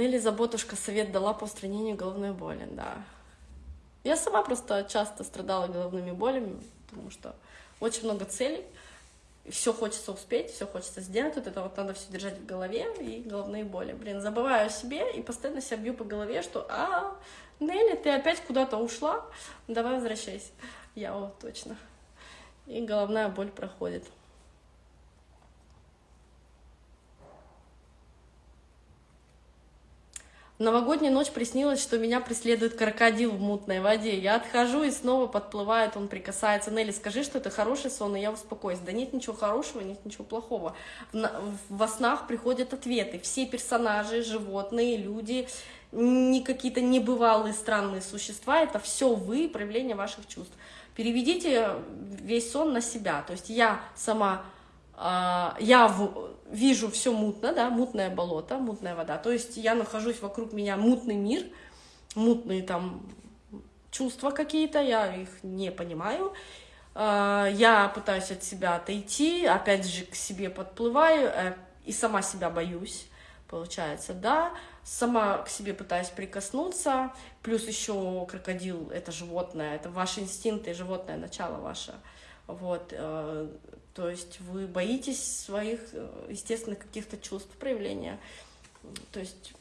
Нелли Заботушка совет дала по устранению головной боли, да. Я сама просто часто страдала головными болями, потому что очень много целей, все хочется успеть, все хочется сделать, вот это вот надо все держать в голове и головные боли. Блин, забываю о себе и постоянно себя бью по голове, что а, Нелли, ты опять куда-то ушла, давай возвращайся. Я вот точно. И головная боль проходит. В новогоднюю ночь приснилось, что меня преследует крокодил в мутной воде. Я отхожу и снова подплывает, он прикасается. Нелли, скажи, что это хороший сон, и я успокоюсь. Да нет ничего хорошего, нет ничего плохого. В, во снах приходят ответы. Все персонажи, животные, люди, не какие-то небывалые странные существа, это все вы, проявление ваших чувств. Переведите весь сон на себя. То есть я сама я в, вижу все мутно, да, мутное болото, мутная вода. То есть я нахожусь вокруг меня мутный мир, мутные там чувства какие-то, я их не понимаю. А, я пытаюсь от себя отойти, опять же к себе подплываю э, и сама себя боюсь, получается, да. Сама к себе пытаюсь прикоснуться, плюс еще крокодил — это животное, это ваши инстинкты, животное начало ваше. Вот, э, то есть вы боитесь своих э, естественных каких-то чувств, проявления. То есть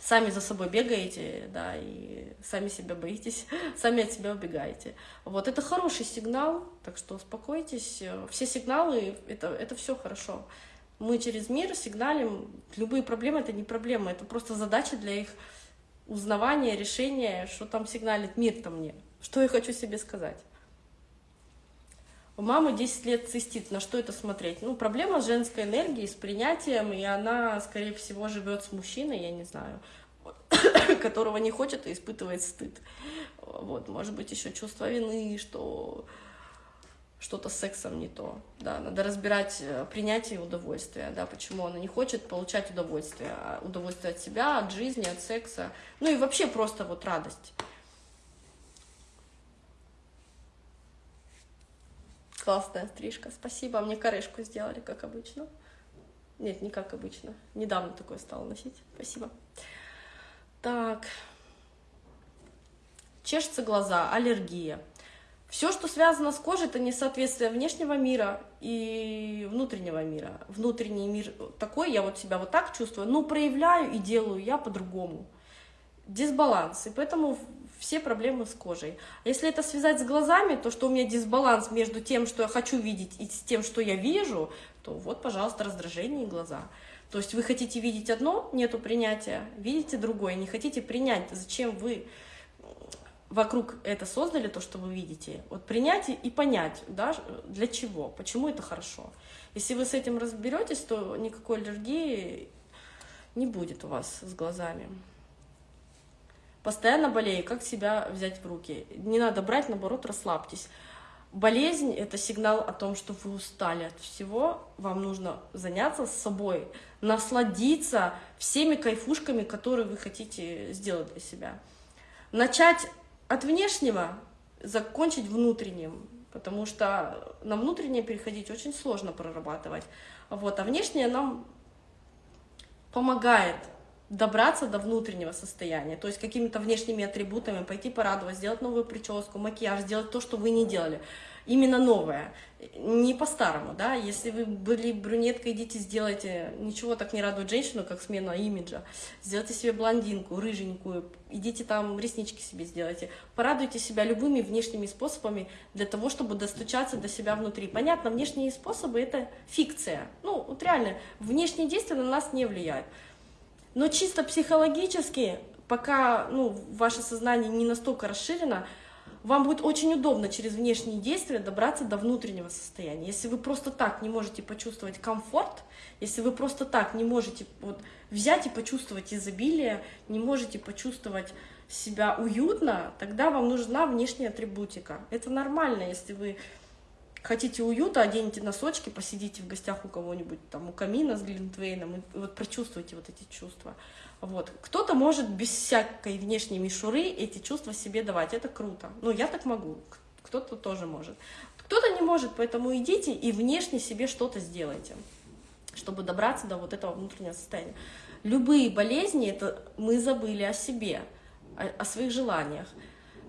сами за собой бегаете, да, и сами себя боитесь, сами от себя убегаете. Вот это хороший сигнал, так что успокойтесь. Все сигналы это, это все хорошо. Мы через мир сигналим. Любые проблемы это не проблемы, это просто задача для их узнавания, решения, что там сигналит мир-то мне, что я хочу себе сказать. У мамы 10 лет цистит, на что это смотреть? Ну, проблема женской энергией, с принятием, и она, скорее всего, живет с мужчиной, я не знаю, которого не хочет и испытывает стыд. Вот, может быть, еще чувство вины, что что-то с сексом не то. Да, надо разбирать э, принятие и удовольствие, да, почему она не хочет получать удовольствие, а удовольствие от себя, от жизни, от секса, ну и вообще просто вот радость. Классная стрижка, спасибо. Мне корешку сделали, как обычно. Нет, не как обычно. Недавно такое стала носить. Спасибо. Так. Чешутся глаза, аллергия. Все, что связано с кожей, это несоответствие внешнего мира и внутреннего мира. Внутренний мир такой, я вот себя вот так чувствую, но проявляю и делаю я по-другому. Дисбаланс. И поэтому все проблемы с кожей. Если это связать с глазами, то что у меня дисбаланс между тем, что я хочу видеть, и тем, что я вижу, то вот, пожалуйста, раздражение и глаза. То есть вы хотите видеть одно, нету принятия, видите другое, не хотите принять. Зачем вы вокруг это создали, то, что вы видите? Вот принять и понять, да, для чего, почему это хорошо. Если вы с этим разберетесь, то никакой аллергии не будет у вас с глазами постоянно болею, как себя взять в руки? Не надо брать, наоборот, расслабьтесь. Болезнь — это сигнал о том, что вы устали от всего, вам нужно заняться с собой, насладиться всеми кайфушками, которые вы хотите сделать для себя. Начать от внешнего, закончить внутренним, потому что на внутреннее переходить очень сложно прорабатывать. Вот, а внешнее нам помогает добраться до внутреннего состояния, то есть какими-то внешними атрибутами, пойти порадовать, сделать новую прическу, макияж, сделать то, что вы не делали, именно новое, не по-старому, да, если вы были брюнеткой, идите сделайте, ничего так не радует женщину, как смена имиджа, сделайте себе блондинку, рыженькую, идите там реснички себе сделайте, порадуйте себя любыми внешними способами для того, чтобы достучаться до себя внутри. Понятно, внешние способы — это фикция, ну, вот реально, внешние действия на нас не влияют, но чисто психологически, пока ну, ваше сознание не настолько расширено, вам будет очень удобно через внешние действия добраться до внутреннего состояния. Если вы просто так не можете почувствовать комфорт, если вы просто так не можете вот, взять и почувствовать изобилие, не можете почувствовать себя уютно, тогда вам нужна внешняя атрибутика. Это нормально, если вы хотите уюта, оденете носочки, посидите в гостях у кого-нибудь, там, у камина с Глинтвейном, и вот прочувствуйте вот эти чувства. Вот. Кто-то может без всякой внешней мишуры эти чувства себе давать, это круто. Ну, я так могу, кто-то тоже может. Кто-то не может, поэтому идите и внешне себе что-то сделайте, чтобы добраться до вот этого внутреннего состояния. Любые болезни, это мы забыли о себе, о, о своих желаниях.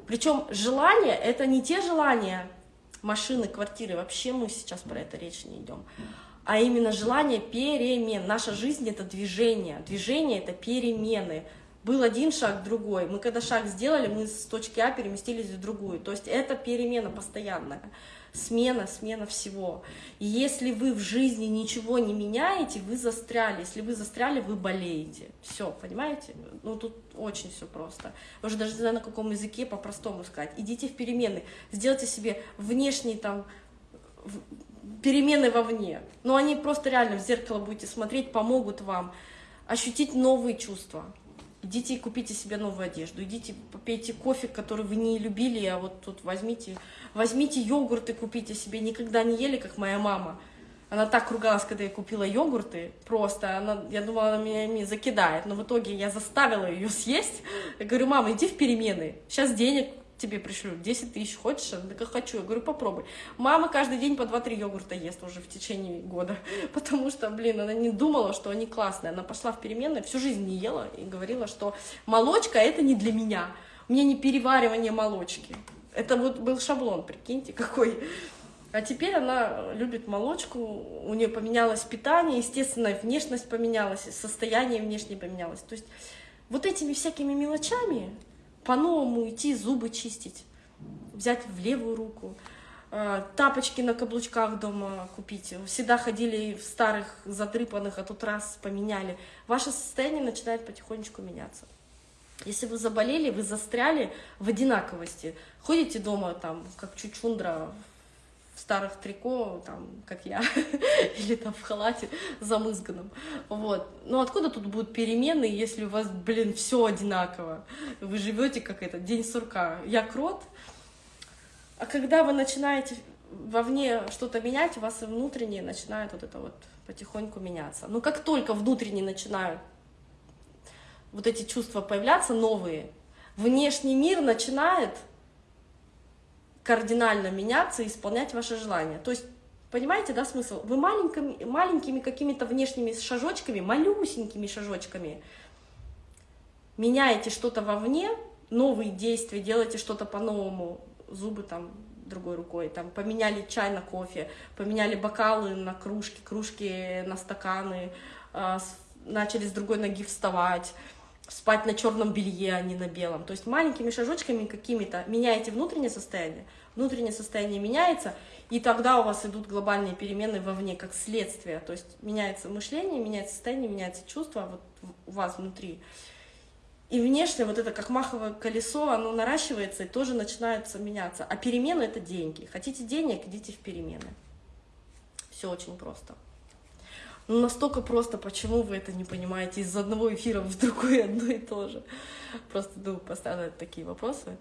Причем желания, это не те желания машины, квартиры, вообще мы сейчас про это речь не идем, а именно желание перемен. Наша жизнь — это движение, движение — это перемены. Был один шаг, другой. Мы когда шаг сделали, мы с точки А переместились в другую. То есть это перемена постоянная смена, смена всего. И если вы в жизни ничего не меняете, вы застряли. Если вы застряли, вы болеете. Все, понимаете? Ну, тут очень все просто. Уже даже не знаю, на каком языке по-простому сказать. Идите в перемены, сделайте себе внешние там перемены вовне. Но они просто реально в зеркало будете смотреть, помогут вам ощутить новые чувства. Идите и купите себе новую одежду, идите попейте кофе, который вы не любили, а вот тут возьмите, возьмите йогурты, купите себе, никогда не ели, как моя мама. Она так ругалась, когда я купила йогурты, просто, она, я думала, она меня ими закидает, но в итоге я заставила ее съесть. Я говорю, мама, иди в перемены, сейчас денег тебе пришлю 10 тысяч, хочешь? Она такая, хочу. Я говорю, попробуй. Мама каждый день по 2-3 йогурта ест уже в течение года, потому что, блин, она не думала, что они классные. Она пошла в переменные, всю жизнь не ела и говорила, что молочка это не для меня. У меня не переваривание молочки. Это вот был шаблон, прикиньте, какой. А теперь она любит молочку, у нее поменялось питание, естественно, внешность поменялась, состояние внешнее поменялось. То есть вот этими всякими мелочами по-новому идти зубы чистить, взять в левую руку, э, тапочки на каблучках дома купить. Всегда ходили в старых, задрыпанных, а тут раз поменяли. Ваше состояние начинает потихонечку меняться. Если вы заболели, вы застряли в одинаковости. Ходите дома там, как чучундра, в старых трико, там, как я, или там в халате замызганном. Вот. Но откуда тут будут перемены, если у вас, блин, все одинаково? Вы живете как это, день сурка. Я крот. А когда вы начинаете вовне что-то менять, у вас и внутреннее начинает вот это вот потихоньку меняться. Но как только внутренне начинают вот эти чувства появляться, новые, внешний мир начинает кардинально меняться и исполнять ваши желания. То есть, понимаете, да, смысл? Вы маленькими, маленькими какими-то внешними шажочками, малюсенькими шажочками меняете что-то вовне, новые действия, делаете что-то по-новому, зубы там другой рукой, там поменяли чай на кофе, поменяли бокалы на кружки, кружки на стаканы, э, начали с другой ноги вставать, спать на черном белье, а не на белом. То есть маленькими шажочками какими-то меняете внутреннее состояние, внутреннее состояние меняется, и тогда у вас идут глобальные перемены вовне, как следствие. То есть меняется мышление, меняется состояние, меняется чувство вот у вас внутри. И внешне вот это как маховое колесо, оно наращивается и тоже начинается меняться. А перемены — это деньги. Хотите денег, идите в перемены. Все очень просто. Ну, настолько просто, почему вы это не понимаете из одного эфира в другой одно и то же. Просто думаю, поставить такие вопросы.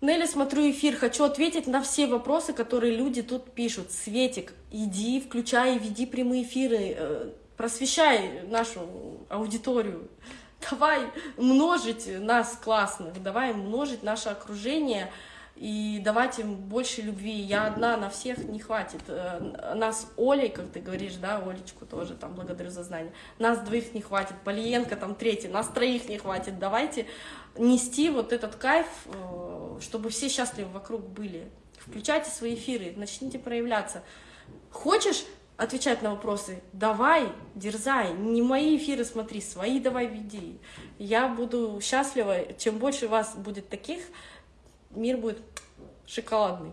Нелли, смотрю эфир, хочу ответить на все вопросы, которые люди тут пишут. Светик, иди, включай, веди прямые эфиры, э, просвещай нашу аудиторию давай множить нас классных, давай множить наше окружение и давать им больше любви. Я одна на всех не хватит. Э, нас Олей, как ты говоришь, да, Олечку тоже там благодарю за знание. Нас двоих не хватит, Полиенко там третий, нас троих не хватит. Давайте нести вот этот кайф, э, чтобы все счастливы вокруг были. Включайте свои эфиры, начните проявляться. Хочешь отвечать на вопросы. Давай, дерзай, не мои эфиры смотри, свои давай веди. Я буду счастлива, чем больше вас будет таких, мир будет шоколадный.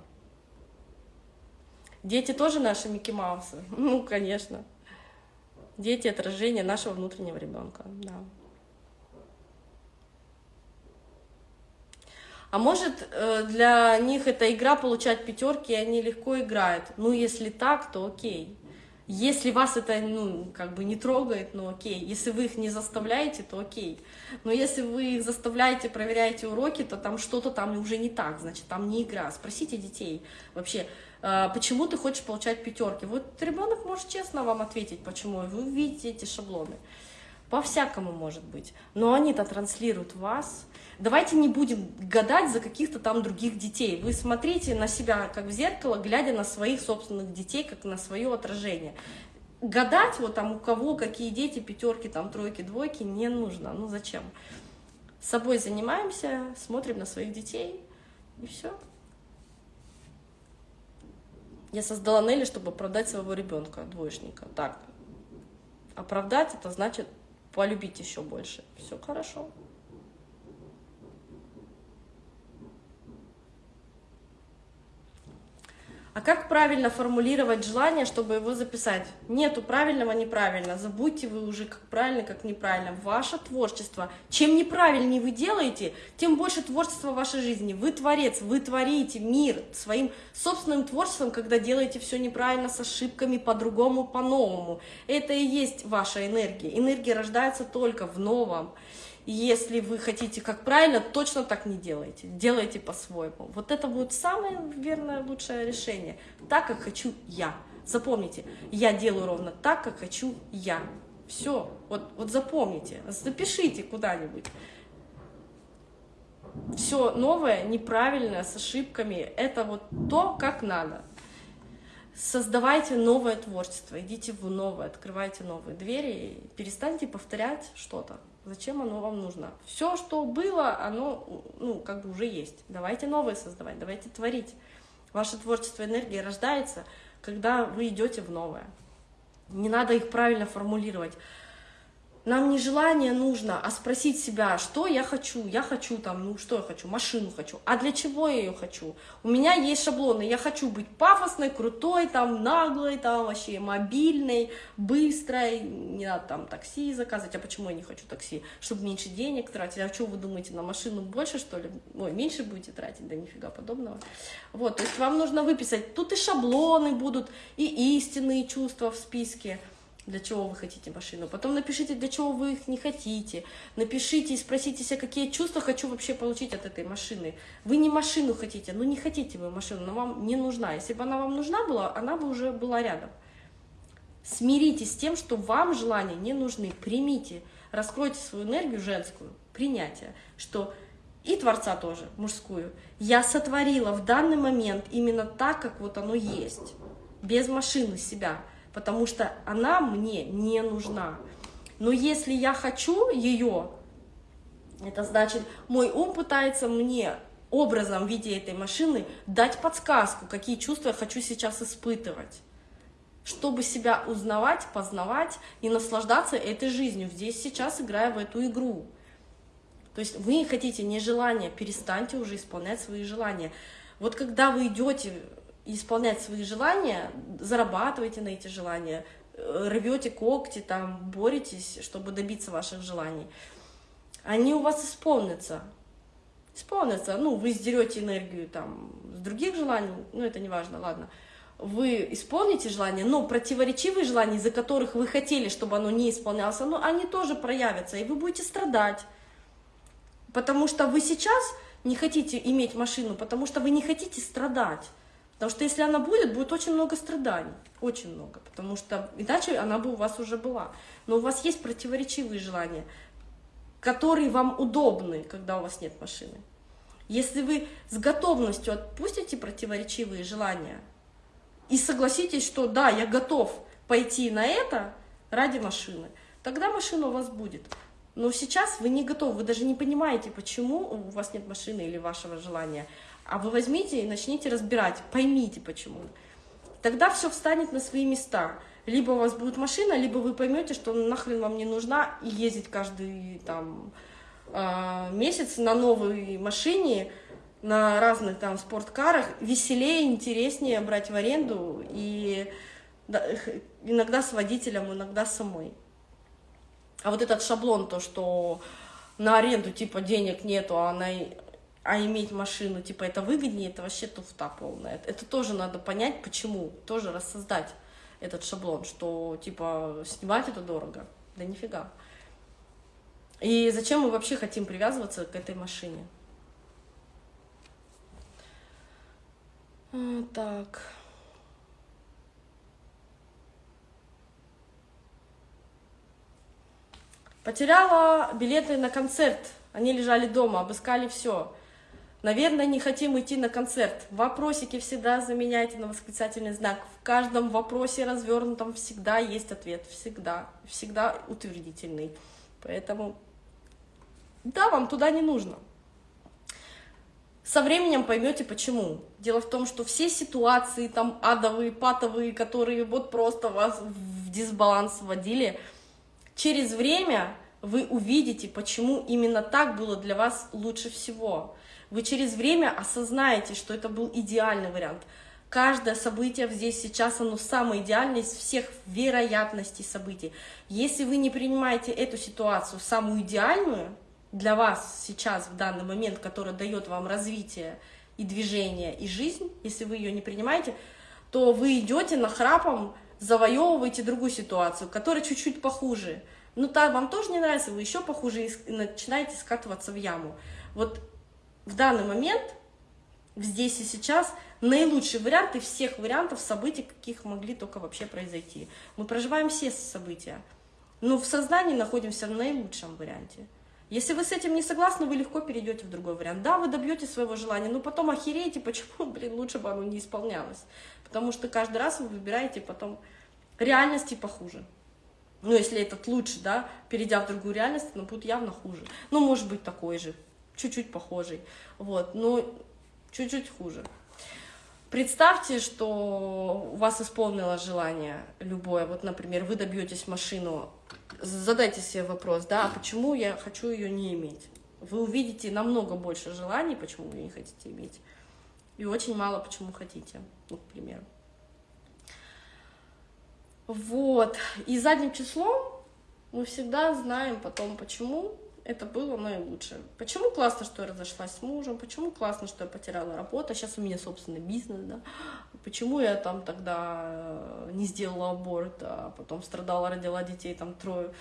Дети тоже наши Микки Маусы? Ну, конечно. Дети — отражение нашего внутреннего ребенка, да. А может, э, для них эта игра получать пятерки, и они легко играют. Ну, если так, то окей. Если вас это, ну, как бы не трогает, ну окей. Если вы их не заставляете, то окей. Но если вы их заставляете, проверяете уроки, то там что-то там уже не так, значит, там не игра. Спросите детей вообще, а, почему ты хочешь получать пятерки. Вот ребенок может честно вам ответить, почему. Вы увидите эти шаблоны. По-всякому может быть. Но они-то транслируют вас. Давайте не будем гадать за каких-то там других детей. Вы смотрите на себя, как в зеркало, глядя на своих собственных детей, как на свое отражение. Гадать, вот там у кого какие дети, пятерки, там тройки, двойки, не нужно. Ну зачем? С собой занимаемся, смотрим на своих детей, и все. Я создала Нелли, чтобы оправдать своего ребенка, двоечника. Так, оправдать это значит полюбить еще больше. Все хорошо. А как правильно формулировать желание, чтобы его записать? Нету правильного, неправильно. Забудьте вы уже, как правильно, как неправильно. Ваше творчество. Чем неправильнее вы делаете, тем больше творчества в вашей жизни. Вы творец, вы творите мир своим собственным творчеством, когда делаете все неправильно, с ошибками, по-другому, по-новому. Это и есть ваша энергия. Энергия рождается только в новом. Если вы хотите как правильно, точно так не делайте. Делайте по-своему. Вот это будет самое верное, лучшее решение. Так, как хочу я. Запомните, я делаю ровно так, как хочу я. Все, вот, вот запомните, запишите куда-нибудь. Все новое, неправильное, с ошибками, это вот то, как надо. Создавайте новое творчество, идите в новое, открывайте новые двери, перестаньте повторять что-то. Зачем оно вам нужно? Все, что было, оно, ну, как бы уже есть. Давайте новое создавать, давайте творить. Ваше творчество энергии рождается, когда вы идете в новое. Не надо их правильно формулировать. Нам не желание нужно, а спросить себя, что я хочу. Я хочу там, ну что я хочу, машину хочу. А для чего я ее хочу? У меня есть шаблоны. Я хочу быть пафосной, крутой, там, наглой, там, вообще мобильной, быстрой. Не надо там такси заказывать. А почему я не хочу такси? Чтобы меньше денег тратить. А что вы думаете, на машину больше, что ли? Ой, меньше будете тратить? Да нифига подобного. Вот, то есть вам нужно выписать. Тут и шаблоны будут, и истинные чувства в списке для чего вы хотите машину. Потом напишите, для чего вы их не хотите. Напишите и спросите себя, какие чувства хочу вообще получить от этой машины. Вы не машину хотите, ну не хотите вы машину, но вам не нужна. Если бы она вам нужна была, она бы уже была рядом. Смиритесь с тем, что вам желания не нужны. Примите, раскройте свою энергию женскую, принятие, что и Творца тоже, мужскую. Я сотворила в данный момент именно так, как вот оно есть, без машины себя потому что она мне не нужна. Но если я хочу ее, это значит, мой ум пытается мне образом в виде этой машины дать подсказку, какие чувства я хочу сейчас испытывать, чтобы себя узнавать, познавать и наслаждаться этой жизнью, здесь сейчас играя в эту игру. То есть вы хотите не желания, перестаньте уже исполнять свои желания. Вот когда вы идете исполнять свои желания, зарабатывайте на эти желания, э, рвете когти, там, боретесь, чтобы добиться ваших желаний, они у вас исполнятся. Исполнятся. Ну, вы сдерете энергию там с других желаний, ну, это не важно, ладно. Вы исполните желание, но противоречивые желания, из-за которых вы хотели, чтобы оно не исполнялось, ну, они тоже проявятся, и вы будете страдать. Потому что вы сейчас не хотите иметь машину, потому что вы не хотите страдать. Потому что если она будет, будет очень много страданий, очень много, потому что иначе она бы у вас уже была. Но у вас есть противоречивые желания, которые вам удобны, когда у вас нет машины. Если вы с готовностью отпустите противоречивые желания и согласитесь, что да, я готов пойти на это ради машины, тогда машина у вас будет. Но сейчас вы не готовы, вы даже не понимаете, почему у вас нет машины или вашего желания. А вы возьмите и начните разбирать, поймите почему. Тогда все встанет на свои места. Либо у вас будет машина, либо вы поймете, что нахрен вам не нужна и ездить каждый там а, месяц на новой машине, на разных там спорткарах, веселее, интереснее брать в аренду и иногда с водителем, иногда самой. А вот этот шаблон, то, что на аренду типа денег нету, а на а иметь машину, типа, это выгоднее, это вообще туфта полная. Это тоже надо понять, почему, тоже рассоздать этот шаблон, что, типа, снимать это дорого. Да нифига. И зачем мы вообще хотим привязываться к этой машине? А, так... Потеряла билеты на концерт. Они лежали дома, обыскали все. Наверное, не хотим идти на концерт. Вопросики всегда заменяйте на восклицательный знак. В каждом вопросе развернутом всегда есть ответ. Всегда. Всегда утвердительный. Поэтому, да, вам туда не нужно. Со временем поймете почему. Дело в том, что все ситуации там адовые, патовые, которые вот просто вас в дисбаланс вводили, через время вы увидите, почему именно так было для вас лучше всего. Вы через время осознаете, что это был идеальный вариант. Каждое событие здесь сейчас, оно самое идеальное из всех вероятностей событий. Если вы не принимаете эту ситуацию самую идеальную, для вас сейчас, в данный момент, которая дает вам развитие и движение, и жизнь, если вы ее не принимаете, то вы идете на храпом, завоевываете другую ситуацию, которая чуть-чуть похуже. Ну, так вам тоже не нравится, вы еще похуже и начинаете скатываться в яму. Вот в данный момент, здесь и сейчас, наилучший вариант из всех вариантов событий, каких могли только вообще произойти. Мы проживаем все события, но в сознании находимся в наилучшем варианте. Если вы с этим не согласны, вы легко перейдете в другой вариант. Да, вы добьетесь своего желания, но потом охереете, почему, блин, лучше бы оно не исполнялось. Потому что каждый раз вы выбираете потом реальности похуже. Ну, если этот лучше, да, перейдя в другую реальность, но будет явно хуже. Ну, может быть, такой же, чуть-чуть похожий. Вот, но чуть-чуть хуже. Представьте, что у вас исполнилось желание любое. Вот, например, вы добьетесь машину задайте себе вопрос, да, а почему я хочу ее не иметь? Вы увидите намного больше желаний, почему вы не хотите иметь, и очень мало, почему хотите, ну, к примеру. Вот, и задним числом мы всегда знаем потом, почему это было наилучшее. Почему классно, что я разошлась с мужем, почему классно, что я потеряла работу, а сейчас у меня собственный бизнес, да, почему я там тогда э, не сделала аборт, а потом страдала, родила детей, там трое,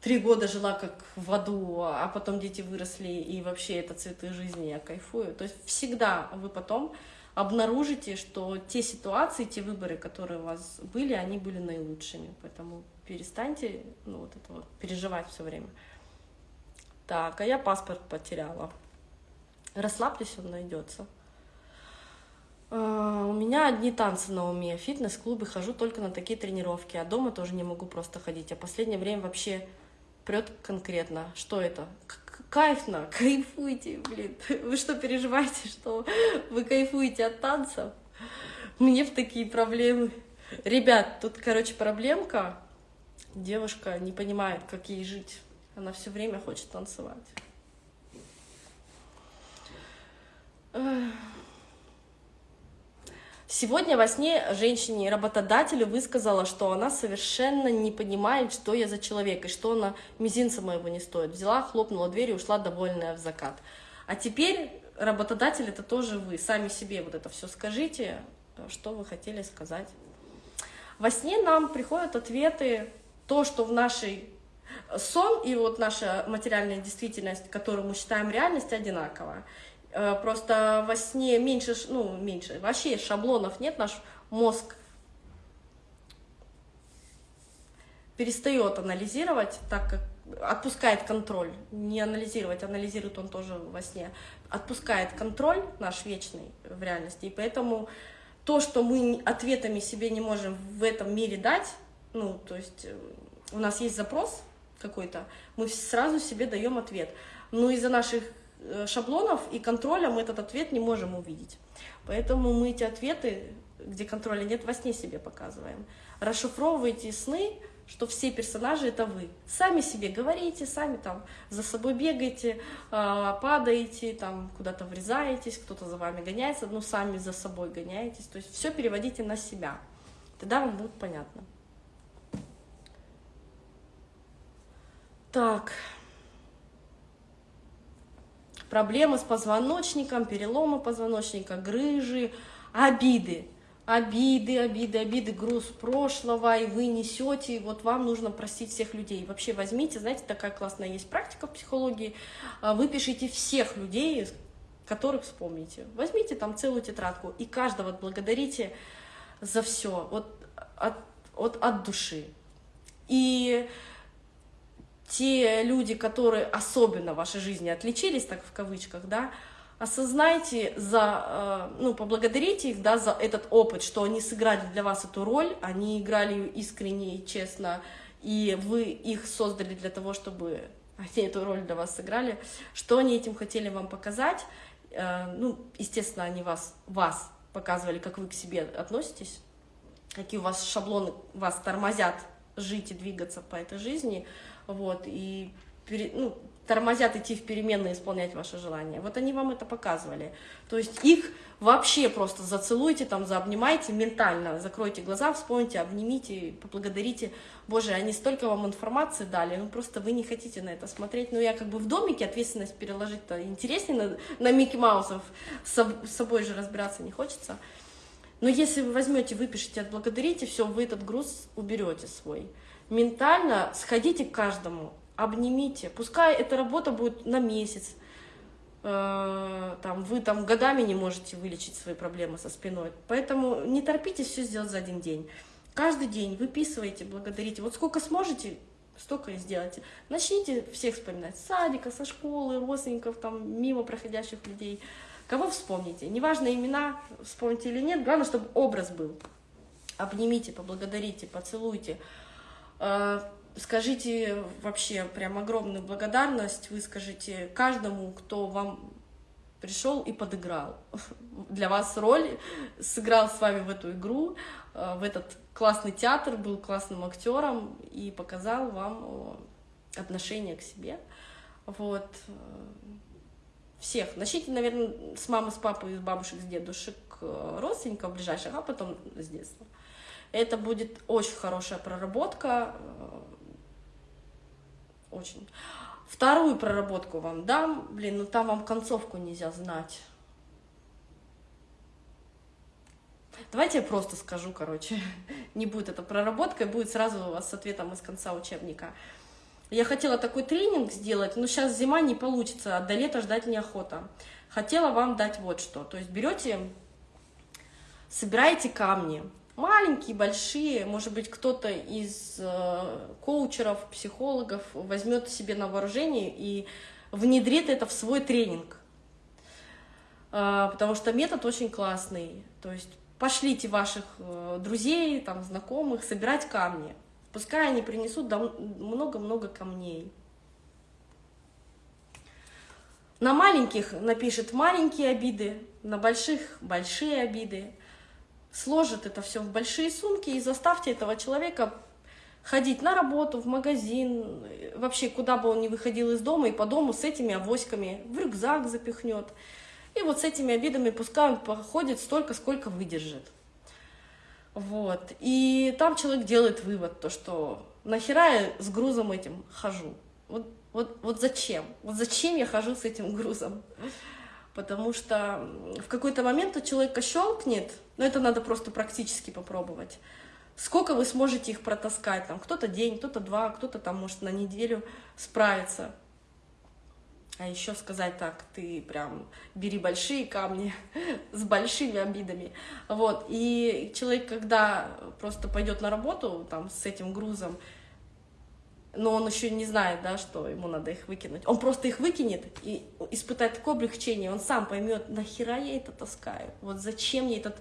три года жила как в аду, а потом дети выросли, и вообще это цветы жизни, я кайфую. То есть всегда вы потом обнаружите, что те ситуации, те выборы, которые у вас были, они были наилучшими. Поэтому перестаньте ну, вот это вот, переживать все время. Так, а я паспорт потеряла. Расслабьтесь, он найдется. Uh, у меня одни танцы на уме, фитнес-клубы, хожу только на такие тренировки, а дома тоже не могу просто ходить. А последнее время вообще прет конкретно. Что это? Кайфно, кайфуйте, блин. Вы что, переживаете, что вы кайфуете от танцев? Мне в такие проблемы. Ребят, тут, короче, проблемка. Девушка не понимает, как ей жить. Она все время хочет танцевать. Сегодня во сне женщине работодателю высказала, что она совершенно не понимает, что я за человек, и что она мизинца моего не стоит. Взяла, хлопнула дверь и ушла довольная в закат. А теперь работодатель это тоже вы. Сами себе вот это все скажите, что вы хотели сказать. Во сне нам приходят ответы, то, что в нашей сон и вот наша материальная действительность, которую мы считаем реальность, одинаково. Э, просто во сне меньше, ну, меньше, вообще шаблонов нет, наш мозг перестает анализировать, так как отпускает контроль, не анализировать, анализирует он тоже во сне, отпускает контроль наш вечный в реальности, и поэтому то, что мы ответами себе не можем в этом мире дать, ну, то есть э, у нас есть запрос, какой-то, мы сразу себе даем ответ. Но из-за наших э, шаблонов и контроля мы этот ответ не можем увидеть. Поэтому мы эти ответы, где контроля нет, во сне себе показываем. Расшифровывайте сны, что все персонажи это вы. Сами себе говорите, сами там за собой бегаете, а, падаете, там куда-то врезаетесь, кто-то за вами гоняется, но сами за собой гоняетесь. То есть все переводите на себя. Тогда вам будет понятно. Так. Проблемы с позвоночником, переломы позвоночника, грыжи, обиды. Обиды, обиды, обиды, груз прошлого, и вы несете, и вот вам нужно простить всех людей. Вообще возьмите, знаете, такая классная есть практика в психологии, а, выпишите всех людей, которых вспомните. Возьмите там целую тетрадку и каждого благодарите за все, вот от, от, от души. И те люди, которые особенно в вашей жизни отличились, так в кавычках, да, осознайте, за, э, ну, поблагодарите их, да, за этот опыт, что они сыграли для вас эту роль, они играли ее искренне и честно, и вы их создали для того, чтобы они эту роль для вас сыграли, что они этим хотели вам показать, э, ну, естественно, они вас, вас показывали, как вы к себе относитесь, какие у вас шаблоны вас тормозят жить и двигаться по этой жизни, вот, и ну, тормозят идти в переменные, исполнять ваши желания. Вот они вам это показывали. То есть их вообще просто зацелуйте, там, заобнимайте ментально, закройте глаза, вспомните, обнимите, поблагодарите. Боже, они столько вам информации дали, ну просто вы не хотите на это смотреть. Ну я как бы в домике ответственность переложить-то интереснее на, на Микки Маусов, с, собой же разбираться не хочется. Но если вы возьмете, выпишите, отблагодарите, все, вы этот груз уберете свой ментально сходите к каждому, обнимите. Пускай эта работа будет на месяц, э, там, вы там годами не можете вылечить свои проблемы со спиной. Поэтому не торопитесь все сделать за один день. Каждый день выписывайте, благодарите. Вот сколько сможете, столько и сделайте. Начните всех вспоминать. Садика, со школы, родственников, там, мимо проходящих людей. Кого вспомните. Неважно имена, вспомните или нет, главное, чтобы образ был. Обнимите, поблагодарите, поцелуйте. Э, скажите вообще прям огромную благодарность, вы скажите каждому, кто вам пришел и подыграл. Для вас роль, сыграл с вами в эту игру, э, в этот классный театр, был классным актером и показал вам отношение к себе. Вот. Э, всех. Начните, наверное, с мамы, с папы, с бабушек, с дедушек, родственников ближайших, а потом с детства. Это будет очень хорошая проработка, э, очень. Вторую проработку вам дам, блин, ну там вам концовку нельзя знать. Давайте я просто скажу, короче, не будет это проработка, будет сразу у вас с ответом из конца учебника. Я хотела такой тренинг сделать, но сейчас зима не получится, а до лета ждать неохота. Хотела вам дать вот что. То есть берете, собираете камни, маленькие, большие, может быть, кто-то из э, коучеров, психологов возьмет себе на вооружение и внедрит это в свой тренинг. Э, потому что метод очень классный. То есть пошлите ваших э, друзей, там, знакомых собирать камни. Пускай они принесут много-много камней. На маленьких напишет маленькие обиды, на больших большие обиды сложит это все в большие сумки и заставьте этого человека ходить на работу, в магазин, вообще куда бы он ни выходил из дома, и по дому с этими авоськами в рюкзак запихнет. И вот с этими обидами пускай он походит столько, сколько выдержит. Вот. И там человек делает вывод, то что нахера я с грузом этим хожу? Вот, вот, вот зачем? Вот зачем я хожу с этим грузом? Потому что в какой-то момент у человека щелкнет, но это надо просто практически попробовать. Сколько вы сможете их протаскать? Там кто-то день, кто-то два, кто-то там может на неделю справиться. А еще сказать так, ты прям бери большие камни с большими обидами. Вот. И человек, когда просто пойдет на работу там, с этим грузом, но он еще не знает, да, что ему надо их выкинуть. Он просто их выкинет и испытает такое облегчение, он сам поймет, нахера я это таскаю, вот зачем мне этот,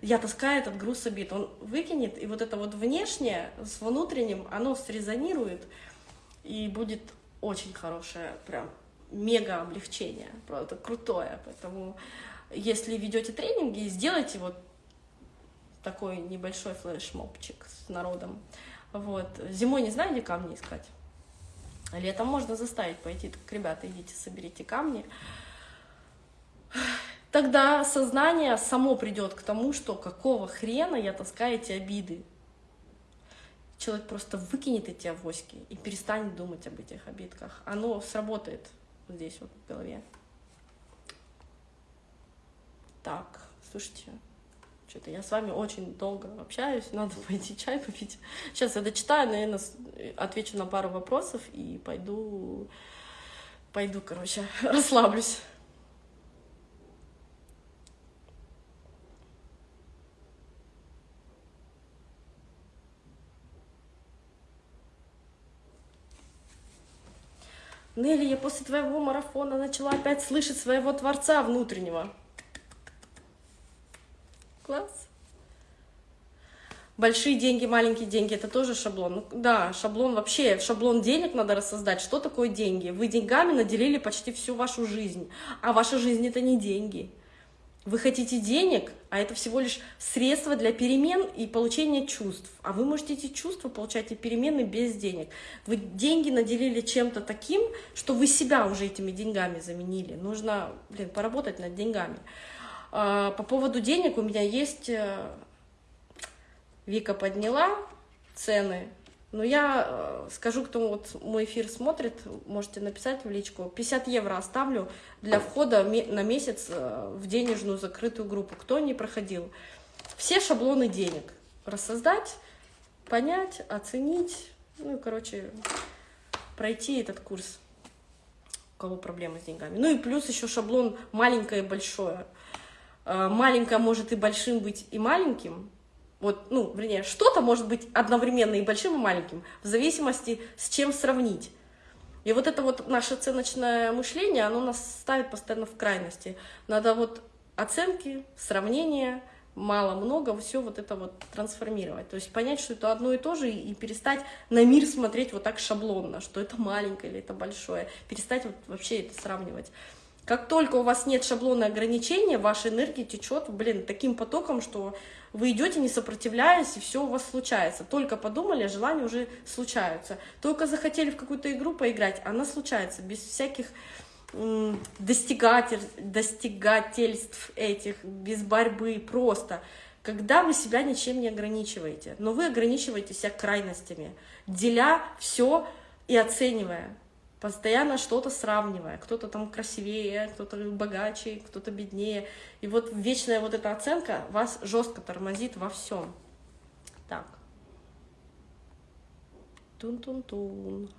я таскаю этот груз обид. Он выкинет, и вот это вот внешнее с внутренним, оно срезонирует, и будет очень хорошее, прям мега облегчение, правда, крутое. Поэтому, если ведете тренинги, сделайте вот такой небольшой флешмобчик с народом. Вот. Зимой не знаю, где камни искать. Летом можно заставить пойти, так, ребята, идите, соберите камни. Тогда сознание само придет к тому, что какого хрена я таскаю эти обиды. Человек просто выкинет эти авоськи и перестанет думать об этих обидках. Оно сработает здесь вот в голове. Так, слушайте, что-то я с вами очень долго общаюсь, надо пойти чай попить. Сейчас я дочитаю, наверное, отвечу на пару вопросов и пойду, пойду, короче, расслаблюсь. Нелли, я после твоего марафона начала опять слышать своего Творца внутреннего. Класс. Большие деньги, маленькие деньги, это тоже шаблон. Ну, да, шаблон вообще, шаблон денег надо рассоздать. Что такое деньги? Вы деньгами наделили почти всю вашу жизнь, а ваша жизнь это не деньги. Вы хотите денег, а это всего лишь средство для перемен и получения чувств. А вы можете эти чувства получать и перемены без денег. Вы деньги наделили чем-то таким, что вы себя уже этими деньгами заменили. Нужно, блин, поработать над деньгами. А, по поводу денег у меня есть... Э, Вика подняла цены но я э, скажу, кто вот мой эфир смотрит, можете написать в личку. 50 евро оставлю для входа на месяц э, в денежную закрытую группу. Кто не проходил. Все шаблоны денег рассоздать, понять, оценить, ну и, короче, пройти этот курс, у кого проблемы с деньгами. Ну и плюс еще шаблон маленькое и большое. Э, маленькое может и большим быть, и маленьким, вот, ну, вернее, что-то может быть одновременно и большим, и маленьким, в зависимости с чем сравнить. И вот это вот наше оценочное мышление, оно нас ставит постоянно в крайности. Надо вот оценки, сравнения, мало-много, все вот это вот трансформировать. То есть понять, что это одно и то же, и перестать на мир смотреть вот так шаблонно, что это маленькое или это большое. Перестать вот вообще это сравнивать. Как только у вас нет шаблона ограничения, ваша энергия течет, блин, таким потоком, что вы идете, не сопротивляясь, и все у вас случается. Только подумали, а желания уже случаются. Только захотели в какую-то игру поиграть, она случается, без всяких достигатель, достигательств этих, без борьбы, просто. Когда вы себя ничем не ограничиваете, но вы ограничиваете себя крайностями, деля все и оценивая постоянно что-то сравнивая, кто-то там красивее, кто-то богаче, кто-то беднее. И вот вечная вот эта оценка вас жестко тормозит во всем. Так. Тун-тун-тун.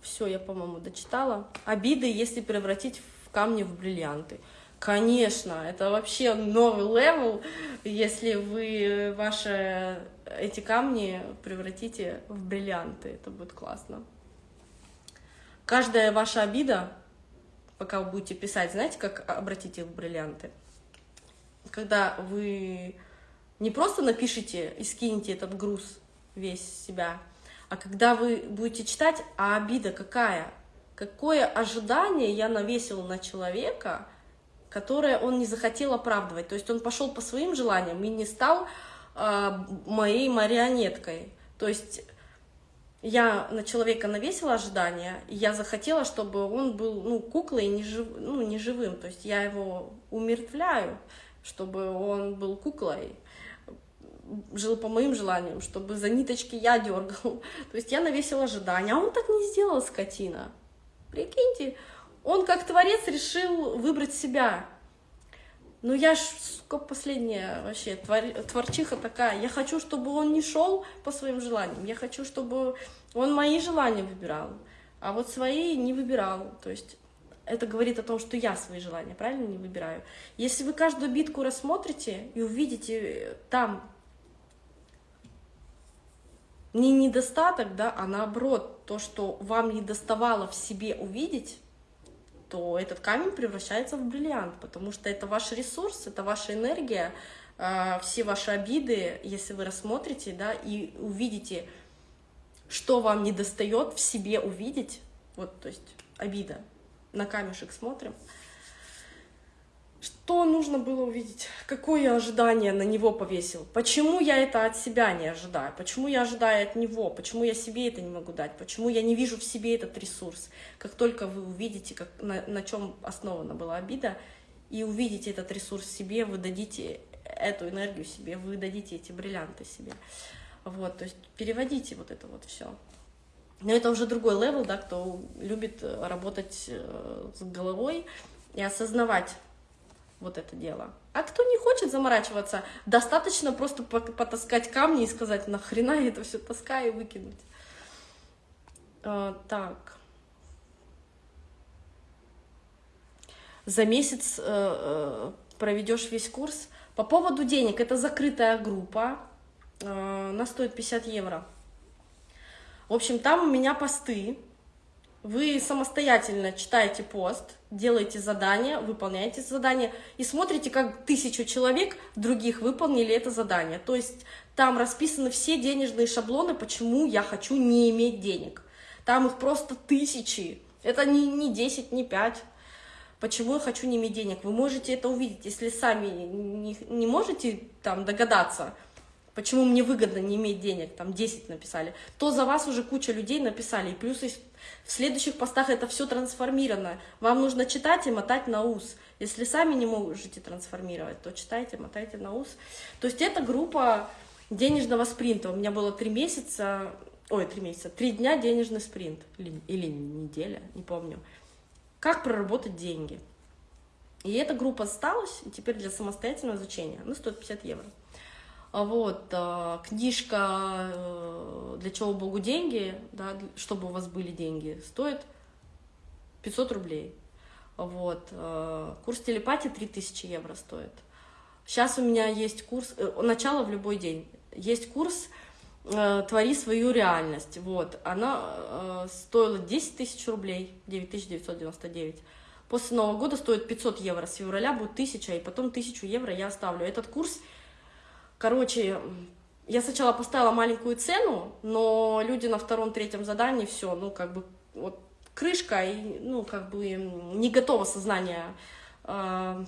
Все, я, по-моему, дочитала. Обиды, если превратить в камни в бриллианты. Конечно, это вообще новый level, если вы ваши эти камни превратите в бриллианты, это будет классно. Каждая ваша обида, пока вы будете писать, знаете, как обратить их в бриллианты? Когда вы не просто напишите и скинете этот груз весь себя, а когда вы будете читать, а обида какая? Какое ожидание я навесил на человека, которое он не захотел оправдывать. То есть он пошел по своим желаниям и не стал э, моей марионеткой. То есть я на человека навесила ожидания, и я захотела, чтобы он был ну, куклой, не, жив, ну, не живым. То есть я его умертвляю, чтобы он был куклой, жил по моим желаниям, чтобы за ниточки я дергал. То есть я навесила ожидания, а он так не сделал, скотина. Прикиньте, он как творец решил выбрать себя. Ну я ж, сука, последняя вообще, твор, творчиха такая. Я хочу, чтобы он не шел по своим желаниям. Я хочу, чтобы он мои желания выбирал, а вот свои не выбирал. То есть это говорит о том, что я свои желания правильно не выбираю. Если вы каждую битку рассмотрите и увидите там не недостаток, да, а наоборот, то, что вам не доставало в себе увидеть, то этот камень превращается в бриллиант, потому что это ваш ресурс, это ваша энергия, а, все ваши обиды, если вы рассмотрите, да, и увидите, что вам не достает в себе увидеть, вот, то есть обида, на камешек смотрим, что нужно было увидеть? Какое ожидание на него повесил? Почему я это от себя не ожидаю? Почему я ожидаю от него? Почему я себе это не могу дать? Почему я не вижу в себе этот ресурс? Как только вы увидите, как, на, на чем основана была обида, и увидите этот ресурс себе, вы дадите эту энергию себе, вы дадите эти бриллианты себе. Вот, то есть переводите вот это вот все. Но это уже другой level, да, кто любит работать э, с головой и осознавать вот это дело. А кто не хочет заморачиваться, достаточно просто потаскать камни и сказать, нахрена я это все таскаю и выкинуть. А, так. За месяц э, э, проведешь весь курс, По поводу денег, это закрытая группа, э, она стоит 50 евро. В общем, там у меня посты, вы самостоятельно читаете пост, делаете задание, выполняете задание и смотрите, как тысячу человек других выполнили это задание. То есть там расписаны все денежные шаблоны, почему я хочу не иметь денег. Там их просто тысячи. Это не, не 10, не 5. Почему я хочу не иметь денег? Вы можете это увидеть, если сами не, не можете там догадаться, почему мне выгодно не иметь денег, там 10 написали, то за вас уже куча людей написали. И плюс в следующих постах это все трансформировано. Вам нужно читать и мотать на ус. Если сами не можете трансформировать, то читайте, мотайте на ус. То есть это группа денежного спринта. У меня было три месяца, ой, три месяца, три дня денежный спринт. Или, или неделя, не помню. Как проработать деньги. И эта группа осталась, и теперь для самостоятельного изучения, она стоит 50 евро. А вот, а, книжка э, «Для чего Богу деньги?», да, чтобы у вас были деньги, стоит 500 рублей. Вот, э, курс телепатии 3000 евро стоит. Сейчас у меня есть курс, э, начало в любой день, есть курс «Твори свою реальность». Вот, она стоила 10 тысяч рублей, 9999. После Нового года стоит 500 евро, с февраля будет 1000, и потом 1000 евро я оставлю. Этот курс Короче, я сначала поставила маленькую цену, но люди на втором-третьем задании все, ну, как бы, вот, крышка, и, ну, как бы, не готово сознание э,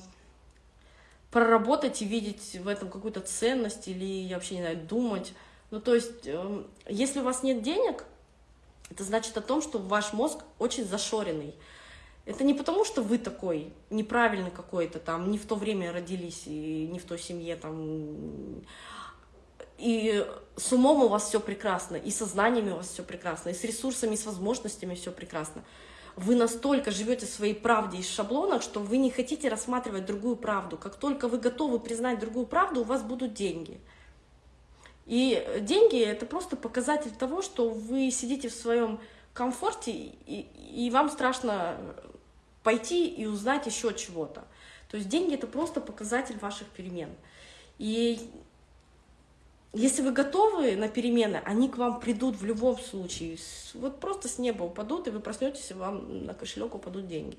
проработать и видеть в этом какую-то ценность или, я вообще не знаю, думать. Ну, то есть, э, если у вас нет денег, это значит о том, что ваш мозг очень зашоренный. Это не потому, что вы такой неправильный какой-то, там, не в то время родились, и не в той семье, там, и с умом у вас все прекрасно, и со знаниями у вас все прекрасно, и с ресурсами, и с возможностями все прекрасно. Вы настолько живете своей правде и шаблонах, что вы не хотите рассматривать другую правду. Как только вы готовы признать другую правду, у вас будут деньги. И деньги — это просто показатель того, что вы сидите в своем комфорте, и, и вам страшно пойти и узнать еще чего-то. То есть деньги — это просто показатель ваших перемен. И если вы готовы на перемены, они к вам придут в любом случае. Вот просто с неба упадут, и вы проснетесь, и вам на кошелек упадут деньги.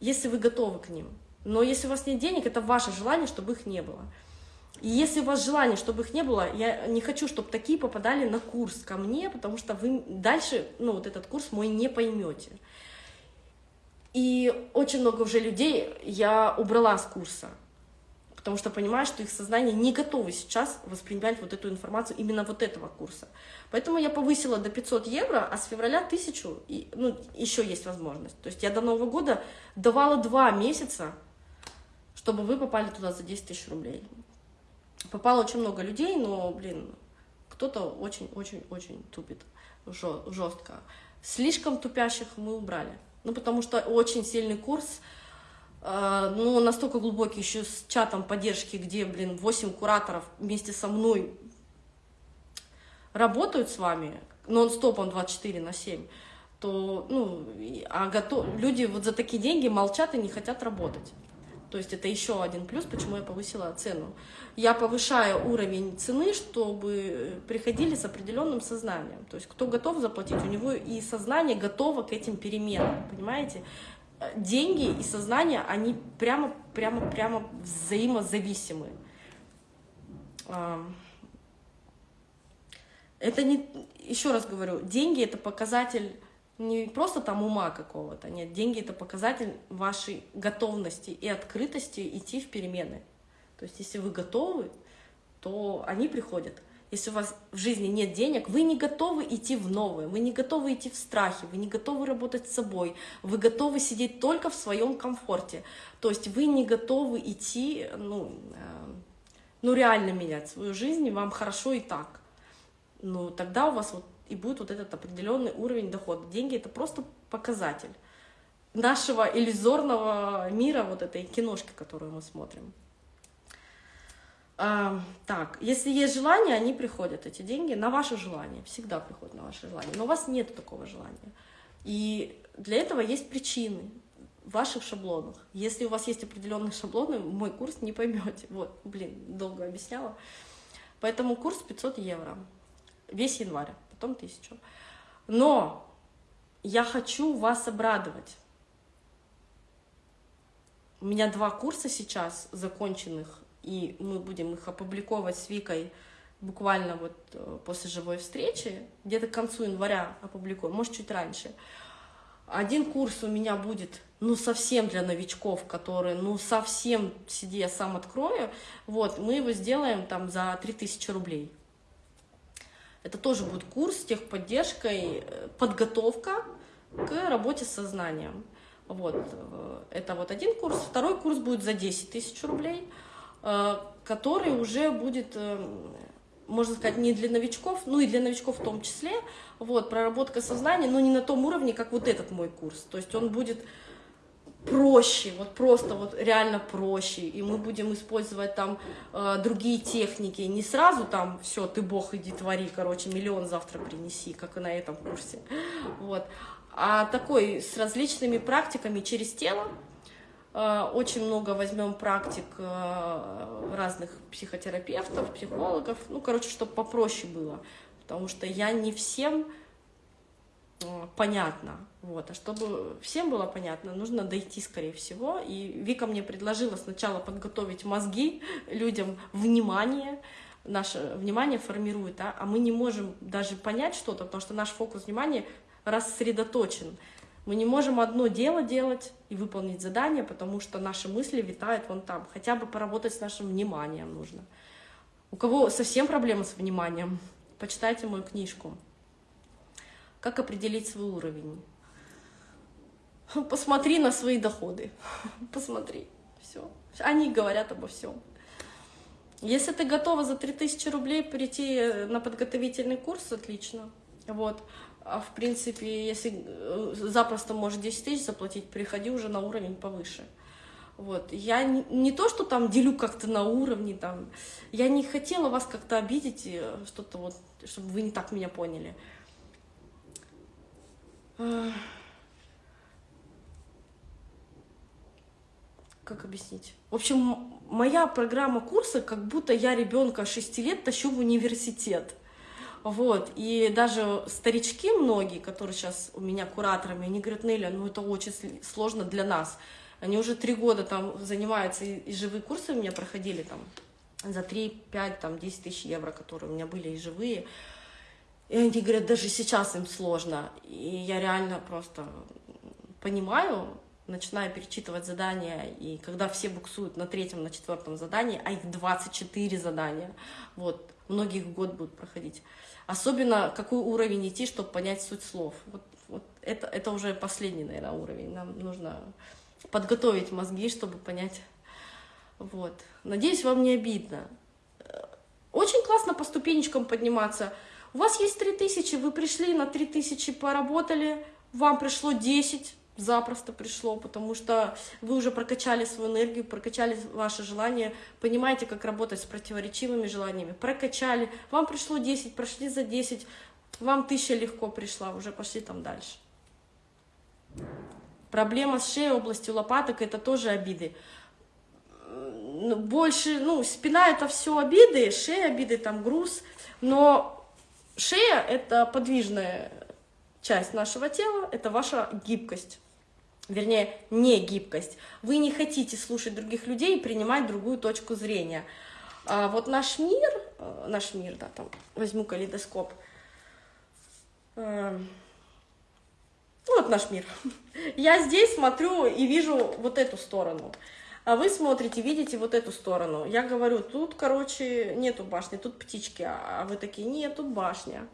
Если вы готовы к ним. Но если у вас нет денег, это ваше желание, чтобы их не было. И если у вас желание, чтобы их не было, я не хочу, чтобы такие попадали на курс ко мне, потому что вы дальше, ну, вот этот курс мой не поймете. И очень много уже людей я убрала с курса, потому что понимаю, что их сознание не готово сейчас воспринимать вот эту информацию именно вот этого курса. Поэтому я повысила до 500 евро, а с февраля 1000, и, ну, еще есть возможность. То есть я до Нового года давала два месяца, чтобы вы попали туда за 10 тысяч рублей. Попало очень много людей, но, блин, кто-то очень-очень-очень тупит жестко. Слишком тупящих мы убрали. Ну, потому что очень сильный курс, э, ну, настолько глубокий, еще с чатом поддержки, где, блин, 8 кураторов вместе со мной работают с вами, нон-стопом 24 на 7, то, ну, а готов... люди вот за такие деньги молчат и не хотят работать. То есть это еще один плюс, почему я повысила цену. Я повышаю уровень цены, чтобы приходили с определенным сознанием. То есть кто готов заплатить, у него и сознание готово к этим переменам, понимаете? Деньги и сознание, они прямо, прямо, прямо взаимозависимы. Это не, еще раз говорю, деньги это показатель не просто там ума какого-то, нет, деньги это показатель вашей готовности и открытости идти в перемены. То есть если вы готовы, то они приходят. Если у вас в жизни нет денег, вы не готовы идти в новое, вы не готовы идти в страхе, вы не готовы работать с собой, вы готовы сидеть только в своем комфорте. То есть вы не готовы идти, ну, э, ну реально менять свою жизнь, и вам хорошо и так. Ну, тогда у вас вот и будет вот этот определенный уровень дохода. Деньги — это просто показатель нашего иллюзорного мира, вот этой киношки, которую мы смотрим. А, так, если есть желание, они приходят, эти деньги, на ваше желание, всегда приходят на ваше желание, но у вас нет такого желания. И для этого есть причины. в ваших шаблонах. Если у вас есть определенные шаблоны, мой курс не поймете. Вот, блин, долго объясняла. Поэтому курс 500 евро. Весь январь, потом 1000. Но я хочу вас обрадовать. У меня два курса сейчас законченных, и мы будем их опубликовать с Викой буквально вот э, после живой встречи, где-то к концу января опубликуем, может, чуть раньше. Один курс у меня будет, ну, совсем для новичков, которые, ну, совсем сиди, я сам открою, вот, мы его сделаем там за 3000 рублей. Это тоже будет курс с техподдержкой, э, подготовка к работе с сознанием. Вот, э, это вот один курс. Второй курс будет за 10 тысяч рублей, который уже будет можно сказать, не для новичков, ну и для новичков в том числе, вот, проработка сознания, но не на том уровне, как вот этот мой курс, то есть он будет проще, вот просто вот реально проще, и мы будем использовать там э, другие техники, не сразу там все, ты бог, иди твори, короче, миллион завтра принеси, как и на этом курсе, вот, а такой с различными практиками через тело, Э, очень много возьмем практик э, разных психотерапевтов, психологов, ну, короче, чтобы попроще было, потому что я не всем понятно, вот, а чтобы всем было понятно, нужно дойти, скорее всего, и Вика мне предложила сначала подготовить мозги людям, внимание, наше внимание формирует, а, а мы не можем даже понять что-то, потому что наш фокус внимания рассредоточен, мы не можем одно дело делать и выполнить задание, потому что наши мысли витают вон там. Хотя бы поработать с нашим вниманием нужно. У кого совсем проблемы с вниманием, почитайте мою книжку. Как определить свой уровень? Посмотри на свои доходы. Посмотри. Все. Они говорят обо всем. Если ты готова за 3000 рублей прийти на подготовительный курс, отлично. Вот. А в принципе, если э, запросто можешь 10 тысяч заплатить, переходи уже на уровень повыше. Вот. Я не, не то, что там делю как-то на уровне, там, я не хотела вас как-то обидеть, э, что-то вот, чтобы вы не так меня поняли. Как объяснить? В общем, моя программа курса, как будто я ребенка 6 лет тащу в университет. Вот, и даже старички многие, которые сейчас у меня кураторами, они говорят, Неля, ну это очень сложно для нас. Они уже три года там занимаются, и, и живые курсы у меня проходили там за 3, 5, там 10 тысяч евро, которые у меня были и живые. И они говорят, даже сейчас им сложно. И я реально просто понимаю, начинаю перечитывать задания, и когда все буксуют на третьем, на четвертом задании, а их 24 задания, вот, многих год будут проходить. Особенно какой уровень идти, чтобы понять суть слов. Вот, вот это, это уже последний, наверное, уровень. Нам нужно подготовить мозги, чтобы понять. Вот. Надеюсь, вам не обидно. Очень классно по ступенечкам подниматься. У вас есть 3000, вы пришли на 3000, поработали, вам пришло 10, запросто пришло, потому что вы уже прокачали свою энергию, прокачали ваше желание, понимаете, как работать с противоречивыми желаниями, прокачали, вам пришло 10, прошли за 10, вам тысяча легко пришла, уже пошли там дальше. Проблема с шеей, областью лопаток, это тоже обиды. Больше, ну, спина это все обиды, шея обиды, там груз, но шея это подвижная часть нашего тела, это ваша гибкость вернее, не гибкость. Вы не хотите слушать других людей и принимать другую точку зрения. А вот наш мир, э, наш мир, да, там, возьму калейдоскоп, э, вот наш мир. Я здесь смотрю и вижу вот эту сторону, а вы смотрите, видите вот эту сторону. Я говорю, тут, короче, нету башни, тут птички, а вы такие, нет, тут башня.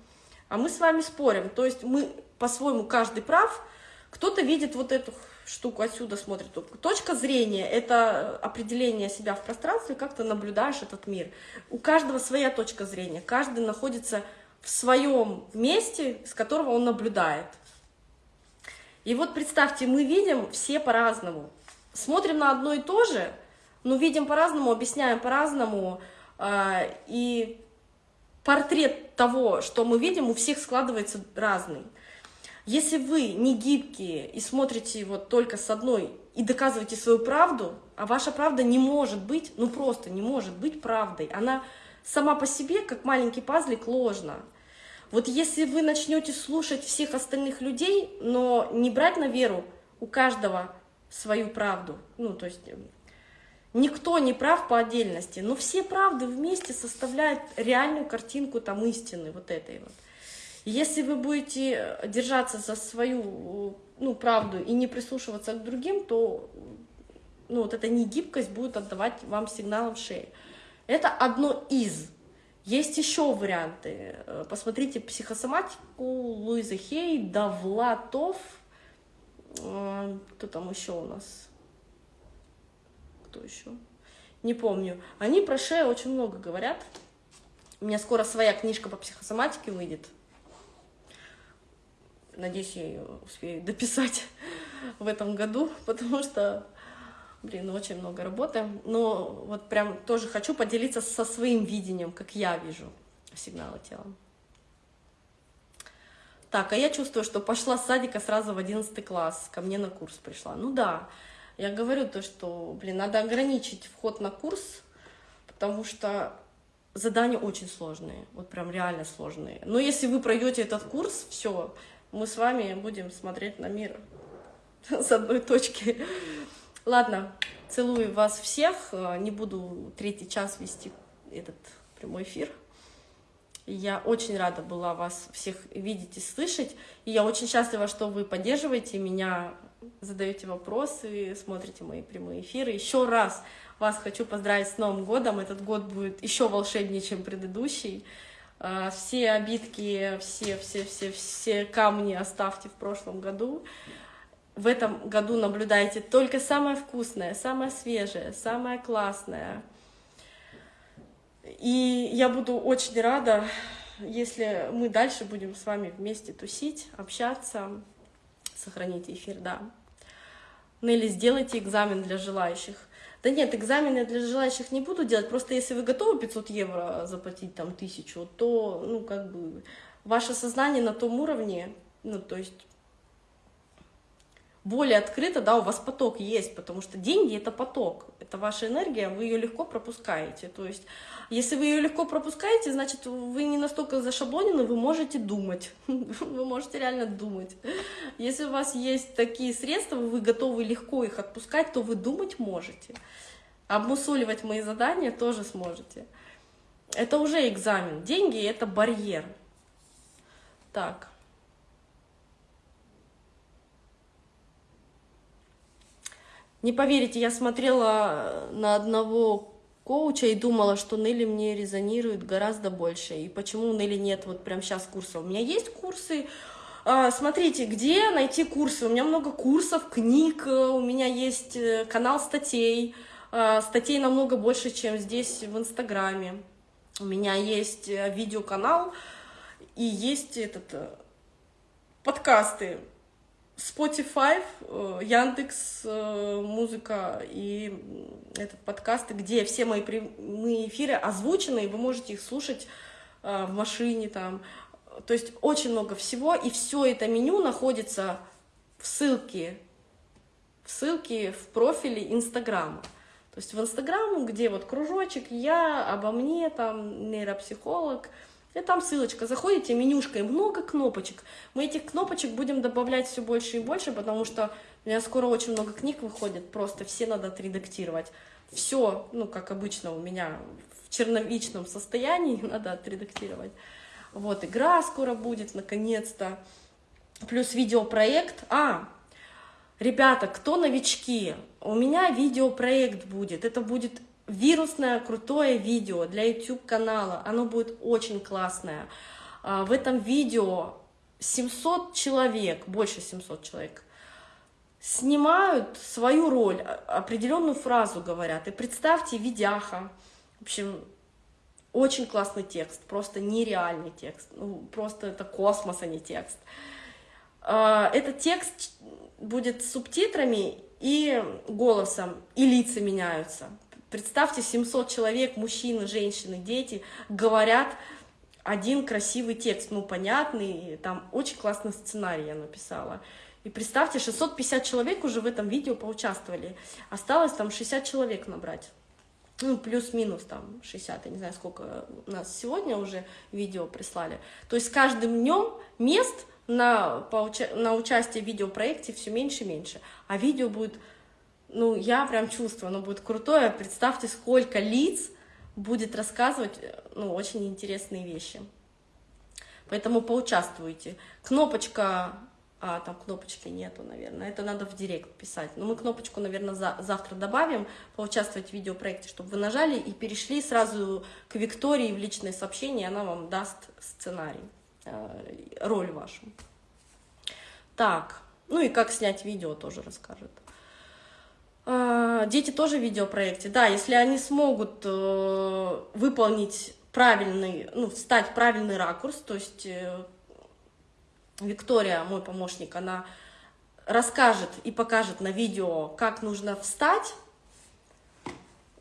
А мы с вами спорим, то есть мы по-своему каждый прав, кто-то видит вот эту штуку отсюда, смотрит. Точка зрения – это определение себя в пространстве, как ты наблюдаешь этот мир. У каждого своя точка зрения, каждый находится в своем месте, с которого он наблюдает. И вот представьте, мы видим все по-разному. Смотрим на одно и то же, но видим по-разному, объясняем по-разному. А, и портрет того, что мы видим, у всех складывается разный. Если вы не гибкие и смотрите вот только с одной и доказываете свою правду, а ваша правда не может быть, ну просто не может быть правдой, она сама по себе, как маленький пазлик, ложна. Вот если вы начнете слушать всех остальных людей, но не брать на веру у каждого свою правду, ну то есть никто не прав по отдельности, но все правды вместе составляют реальную картинку там истины вот этой вот. Если вы будете держаться за свою ну, правду и не прислушиваться к другим, то ну, вот эта негибкость будет отдавать вам сигналом шеи. Это одно из. Есть еще варианты. Посмотрите психосоматику Луиза Хей, Давлатов. Э, кто там еще у нас? Кто еще? Не помню. Они про шею очень много говорят. У меня скоро своя книжка по психосоматике выйдет. Надеюсь, я ее успею дописать в этом году, потому что, блин, очень много работы. Но вот прям тоже хочу поделиться со своим видением, как я вижу сигналы тела. Так, а я чувствую, что пошла с садика сразу в 11 класс, ко мне на курс пришла. Ну да, я говорю то, что, блин, надо ограничить вход на курс, потому что задания очень сложные, вот прям реально сложные. Но если вы пройдете этот курс, все, мы с вами будем смотреть на мир с одной точки. Ладно, целую вас всех. Не буду третий час вести этот прямой эфир. Я очень рада была вас всех видеть и слышать. И я очень счастлива, что вы поддерживаете меня, задаете вопросы, смотрите мои прямые эфиры. Еще раз вас хочу поздравить с Новым годом. Этот год будет еще волшебнее, чем предыдущий. А, все обидки, все, все, все, все камни оставьте в прошлом году. В этом году наблюдайте только самое вкусное, самое свежее, самое классное. И я буду очень рада, если мы дальше будем с вами вместе тусить, общаться. Сохраните эфир, да. Нелли, сделайте экзамен для желающих. Да нет, экзамены для желающих не буду делать, просто если вы готовы 500 евро заплатить, там, тысячу, то, ну, как бы, ваше сознание на том уровне, ну, то есть, более открыто, да, у вас поток есть, потому что деньги — это поток, это ваша энергия, вы ее легко пропускаете, то есть, если вы ее легко пропускаете, значит, вы не настолько зашаблонены, вы можете думать, вы можете реально думать. Если у вас есть такие средства, вы готовы легко их отпускать, то вы думать можете. Обмусоливать мои задания тоже сможете. Это уже экзамен. Деньги — это барьер. Так. Не поверите, я смотрела на одного коуча и думала, что Нелли мне резонирует гораздо больше. И почему у Нелли нет вот прямо сейчас курса? У меня есть курсы, а, Смотрите, где найти курсы? У меня много курсов, книг, у меня есть э, канал статей, а, статей намного больше, чем здесь в Инстаграме. У меня есть э, видеоканал и есть этот э, подкасты. Spotify, э, Яндекс Музыка и этот подкаст, где все мои прямые эфиры озвучены, и вы можете их слушать в машине там. То есть очень много всего, и все это меню находится в ссылке, в ссылке в профиле Инстаграма. То есть в Инстаграм, где вот кружочек, я, обо мне, там, нейропсихолог, и там ссылочка, заходите, менюшка, и много кнопочек. Мы этих кнопочек будем добавлять все больше и больше, потому что у меня скоро очень много книг выходит, просто все надо отредактировать. Все, ну, как обычно у меня в черновичном состоянии надо отредактировать. Вот, игра скоро будет, наконец-то. Плюс видеопроект. А, Ребята, кто новички, у меня видеопроект будет, это будет вирусное крутое видео для YouTube канала, оно будет очень классное. А, в этом видео 700 человек, больше 700 человек, снимают свою роль, определенную фразу говорят. И представьте, видяха, в общем, очень классный текст, просто нереальный текст, ну, просто это космос, а не текст. А, этот текст будет с субтитрами и голосом, и лица меняются. Представьте, 700 человек, мужчины, женщины, дети, говорят один красивый текст, ну, понятный, там очень классный сценарий я написала. И представьте, 650 человек уже в этом видео поучаствовали. Осталось там 60 человек набрать. Ну, плюс-минус там 60, я не знаю, сколько у нас сегодня уже видео прислали. То есть с каждым днем мест на, на участие в видеопроекте все меньше и меньше. А видео будет, ну, я прям чувствую, оно будет крутое. Представьте, сколько лиц будет рассказывать, ну, очень интересные вещи. Поэтому поучаствуйте. Кнопочка а, там кнопочки нету, наверное. Это надо в директ писать. Но мы кнопочку, наверное, за, завтра добавим, поучаствовать в видеопроекте, чтобы вы нажали и перешли сразу к Виктории в личное сообщение, она вам даст сценарий, э, роль вашу. Так, ну и как снять видео тоже расскажет. Э, дети тоже в видеопроекте. Да, если они смогут э, выполнить правильный, ну, встать правильный ракурс, то есть э, Виктория, мой помощник, она расскажет и покажет на видео, как нужно встать,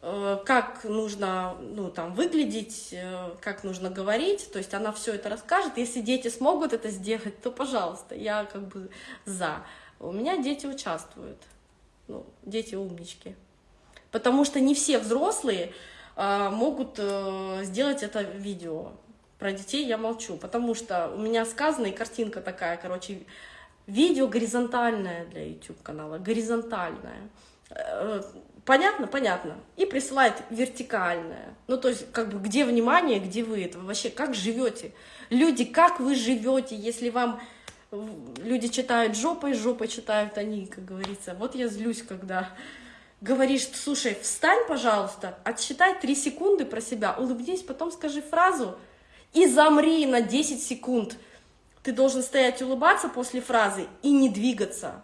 э, как нужно ну, там, выглядеть, как нужно говорить, то есть она все это расскажет. Если дети смогут это сделать, то пожалуйста, я как бы за. У меня дети участвуют, ну, дети умнички. Потому что не все взрослые а, могут э, сделать это видео. Про детей я молчу, потому что у меня сказана и картинка такая, короче, видео горизонтальное для YouTube-канала, горизонтальное. Э, понятно? Понятно. И присылает вертикальное. Ну, то есть, как бы, где внимание, где вы это вообще, как живете? Люди, как вы живете, если вам люди читают жопой, жопой читают они, как говорится. Вот я злюсь, когда говоришь, слушай, встань, пожалуйста, отсчитай три секунды про себя, улыбнись, потом скажи фразу, и замри на 10 секунд. Ты должен стоять улыбаться после фразы и не двигаться.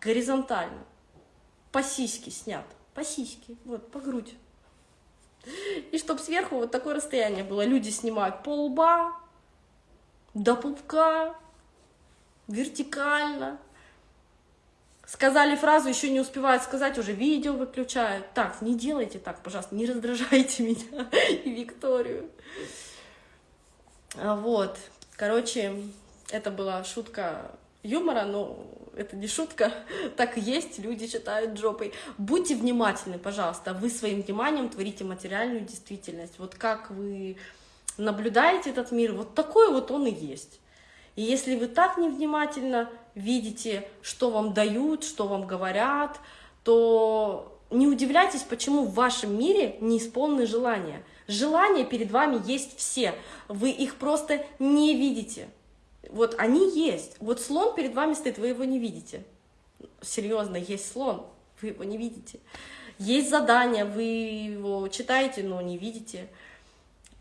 Горизонтально. По сиське снят. По сиське. Вот, по грудь. И чтобы сверху вот такое расстояние было. Люди снимают по лба, до пупка, вертикально. Сказали фразу, еще не успевают сказать, уже видео выключают. Так, не делайте так, пожалуйста, не раздражайте меня и Викторию. А вот, короче, это была шутка юмора, но это не шутка, так и есть, люди читают жопой. Будьте внимательны, пожалуйста, вы своим вниманием творите материальную действительность. Вот как вы наблюдаете этот мир, вот такой вот он и есть. И если вы так невнимательно видите, что вам дают, что вам говорят, то не удивляйтесь, почему в вашем мире не исполнены желания. Желания перед вами есть все, вы их просто не видите. Вот они есть. Вот слон перед вами стоит, вы его не видите. Серьезно, есть слон, вы его не видите. Есть задание, вы его читаете, но не видите.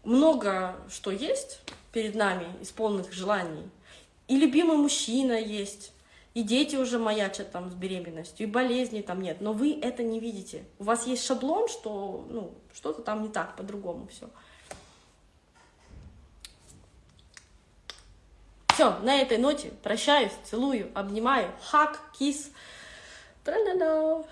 Много что есть перед нами, исполненных желаний. И любимый мужчина есть, и дети уже маячат там с беременностью, и болезней там нет, но вы это не видите. У вас есть шаблон, что ну, что-то там не так, по-другому все. Все, на этой ноте прощаюсь, целую, обнимаю, хак, кис.